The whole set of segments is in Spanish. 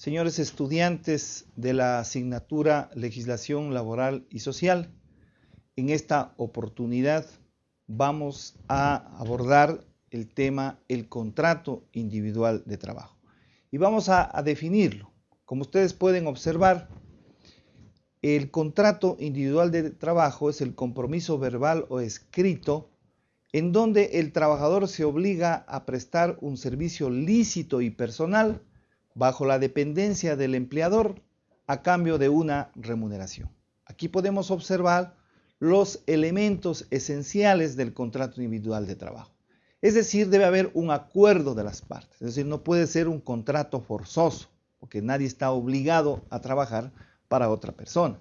señores estudiantes de la asignatura Legislación Laboral y Social. En esta oportunidad vamos a abordar el tema el contrato individual de trabajo. Y vamos a, a definirlo. Como ustedes pueden observar, el contrato individual de trabajo es el compromiso verbal o escrito en donde el trabajador se obliga a prestar un servicio lícito y personal bajo la dependencia del empleador a cambio de una remuneración. Aquí podemos observar los elementos esenciales del contrato individual de trabajo. Es decir, debe haber un acuerdo de las partes. Es decir, no puede ser un contrato forzoso, porque nadie está obligado a trabajar para otra persona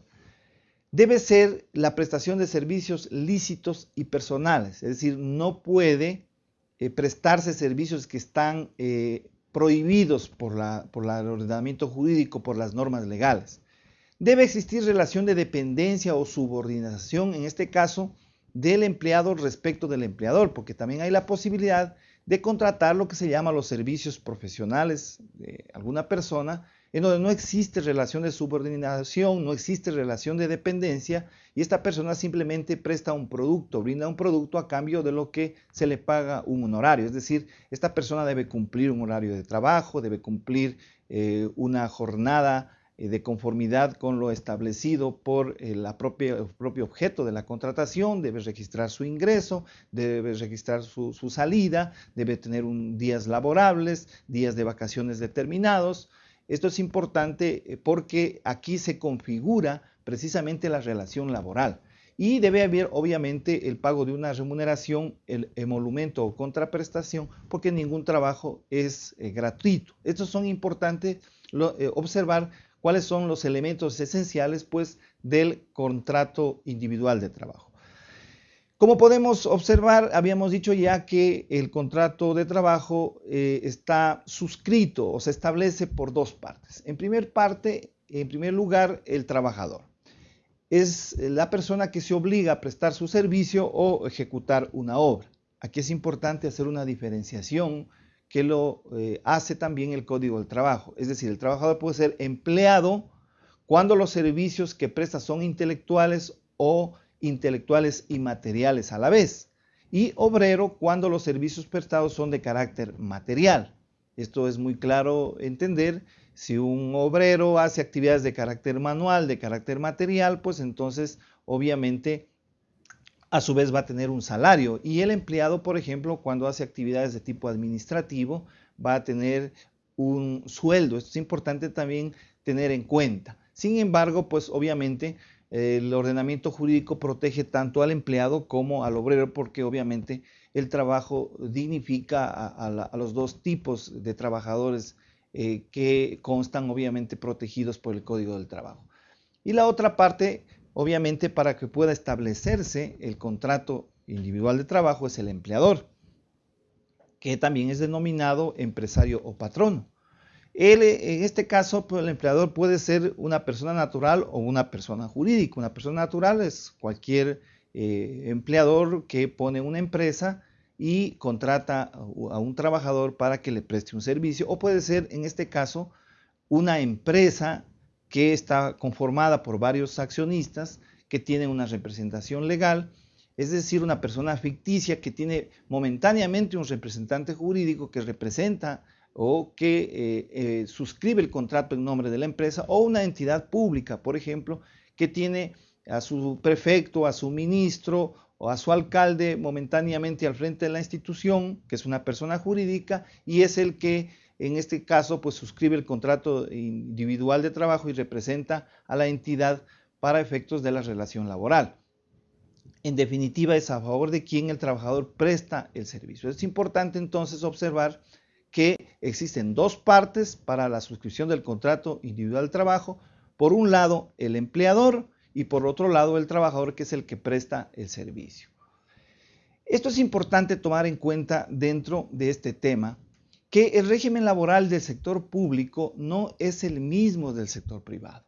debe ser la prestación de servicios lícitos y personales, es decir, no puede eh, prestarse servicios que están eh, prohibidos por, por el ordenamiento jurídico, por las normas legales. Debe existir relación de dependencia o subordinación, en este caso, del empleado respecto del empleador, porque también hay la posibilidad de contratar lo que se llama los servicios profesionales de alguna persona en donde no existe relación de subordinación, no existe relación de dependencia y esta persona simplemente presta un producto, brinda un producto a cambio de lo que se le paga un honorario. Es decir, esta persona debe cumplir un horario de trabajo, debe cumplir eh, una jornada eh, de conformidad con lo establecido por eh, el propio objeto de la contratación, debe registrar su ingreso, debe registrar su, su salida, debe tener un, días laborables, días de vacaciones determinados, esto es importante eh, porque aquí se configura precisamente la relación laboral y debe haber obviamente el pago de una remuneración, el emolumento o contraprestación, porque ningún trabajo es eh, gratuito. Estos son importantes eh, observar cuáles son los elementos esenciales pues del contrato individual de trabajo. Como podemos observar, habíamos dicho ya que el contrato de trabajo eh, está suscrito o se establece por dos partes. En primer parte, en primer lugar, el trabajador. Es la persona que se obliga a prestar su servicio o ejecutar una obra. Aquí es importante hacer una diferenciación que lo eh, hace también el Código del Trabajo. Es decir, el trabajador puede ser empleado cuando los servicios que presta son intelectuales o intelectuales y materiales a la vez, y obrero cuando los servicios prestados son de carácter material. Esto es muy claro entender. Si un obrero hace actividades de carácter manual, de carácter material, pues entonces obviamente a su vez va a tener un salario. Y el empleado, por ejemplo, cuando hace actividades de tipo administrativo, va a tener un sueldo. Esto es importante también tener en cuenta. Sin embargo, pues obviamente el ordenamiento jurídico protege tanto al empleado como al obrero porque obviamente el trabajo dignifica a, los dos tipos de trabajadores eh, que constan obviamente protegidos por el Código del Trabajo. Y la otra parte, obviamente para que pueda establecerse el contrato individual de trabajo es el empleador, que también es denominado empresario o patrono. Él, en este caso, pues, el empleador puede ser una persona natural o una persona jurídica. Una persona natural es cualquier eh, empleador que pone una empresa y contrata a un trabajador para que le preste un servicio. O puede ser, en este caso, una empresa que está conformada por varios accionistas que tienen una representación legal, es decir, una persona ficticia que tiene momentáneamente un representante jurídico que representa o que eh, eh, suscribe el contrato en nombre de la empresa o una entidad pública, por ejemplo, que tiene a su prefecto, a su ministro o a su alcalde momentáneamente al frente de la institución, que es una persona jurídica, y es el que en este caso pues suscribe el contrato individual de trabajo y representa a la entidad para efectos de la relación laboral. En definitiva, es a favor de quien el trabajador presta el servicio. Es importante entonces observar que existen dos partes para la suscripción del contrato individual de trabajo. Por un lado, el empleador y por otro lado, el trabajador que es el que presta el servicio. Esto es importante tomar en cuenta dentro de este tema, que el régimen laboral del sector público no es el mismo del sector privado.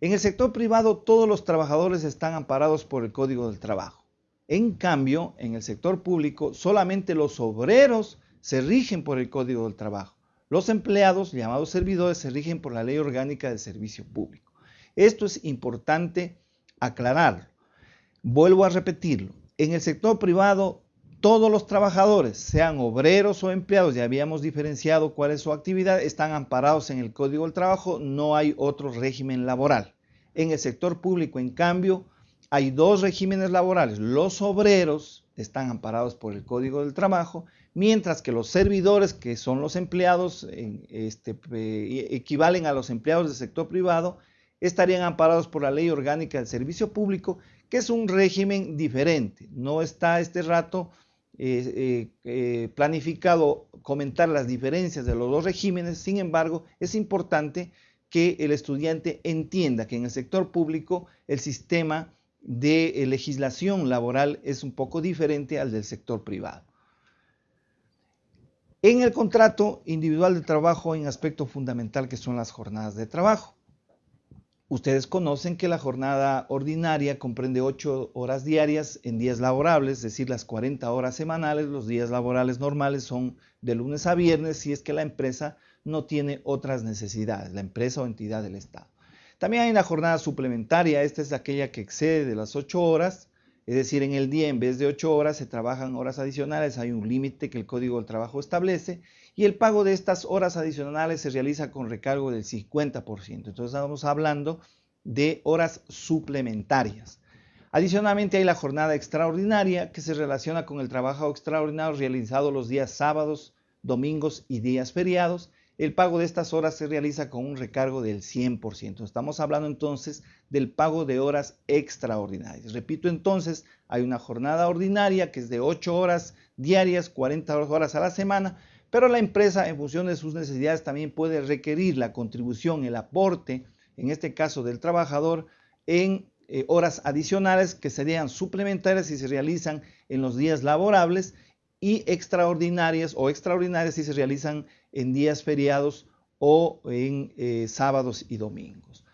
En el sector privado todos los trabajadores están amparados por el Código del Trabajo. En cambio, en el sector público solamente los obreros se rigen por el Código del Trabajo. Los empleados, llamados servidores, se rigen por la Ley Orgánica del Servicio Público. Esto es importante aclararlo. Vuelvo a repetirlo. En el sector privado, todos los trabajadores, sean obreros o empleados, ya habíamos diferenciado cuál es su actividad, están amparados en el Código del Trabajo, no hay otro régimen laboral. En el sector público, en cambio, hay dos regímenes laborales. Los obreros están amparados por el Código del Trabajo, mientras que los servidores, que son los empleados, este, equivalen a los empleados del sector privado, estarían amparados por la Ley Orgánica del Servicio Público, que es un régimen diferente. No está este rato eh, eh, eh, planificado comentar las diferencias de los dos regímenes, sin embargo, es importante que el estudiante entienda que en el sector público el sistema de legislación laboral es un poco diferente al del sector privado. En el contrato individual de trabajo hay un aspecto fundamental que son las jornadas de trabajo. Ustedes conocen que la jornada ordinaria comprende 8 horas diarias en días laborables, es decir, las 40 horas semanales. Los días laborales normales son de lunes a viernes si es que la empresa no tiene otras necesidades, la empresa o entidad del Estado. También hay una jornada suplementaria, esta es aquella que excede de las 8 horas, es decir, en el día en vez de 8 horas se trabajan horas adicionales, hay un límite que el Código del Trabajo establece y el pago de estas horas adicionales se realiza con recargo del 50%. Entonces estamos hablando de horas suplementarias. Adicionalmente hay la jornada extraordinaria que se relaciona con el trabajo extraordinario realizado los días sábados, domingos y días feriados el pago de estas horas se realiza con un recargo del 100%. Estamos hablando entonces del pago de horas extraordinarias. Repito entonces, hay una jornada ordinaria que es de 8 horas diarias, 40 horas a la semana, pero la empresa en función de sus necesidades también puede requerir la contribución, el aporte, en este caso del trabajador, en eh, horas adicionales que serían suplementarias si se realizan en los días laborables y extraordinarias o extraordinarias si se realizan en días feriados o en eh, sábados y domingos.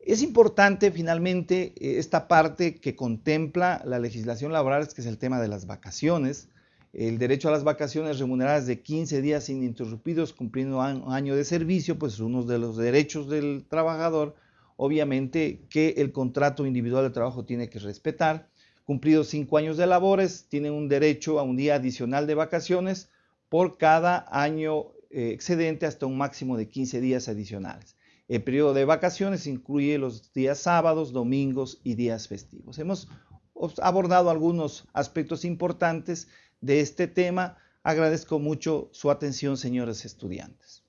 Es importante finalmente eh, esta parte que contempla la legislación laboral, que es el tema de las vacaciones, el derecho a las vacaciones remuneradas de 15 días ininterrumpidos cumpliendo un año de servicio, pues es uno de los derechos del trabajador, obviamente que el contrato individual de trabajo tiene que respetar Cumplidos cinco años de labores, tienen un derecho a un día adicional de vacaciones por cada año eh, excedente hasta un máximo de 15 días adicionales. El periodo de vacaciones incluye los días sábados, domingos y días festivos. Hemos abordado algunos aspectos importantes de este tema. Agradezco mucho su atención, señores estudiantes.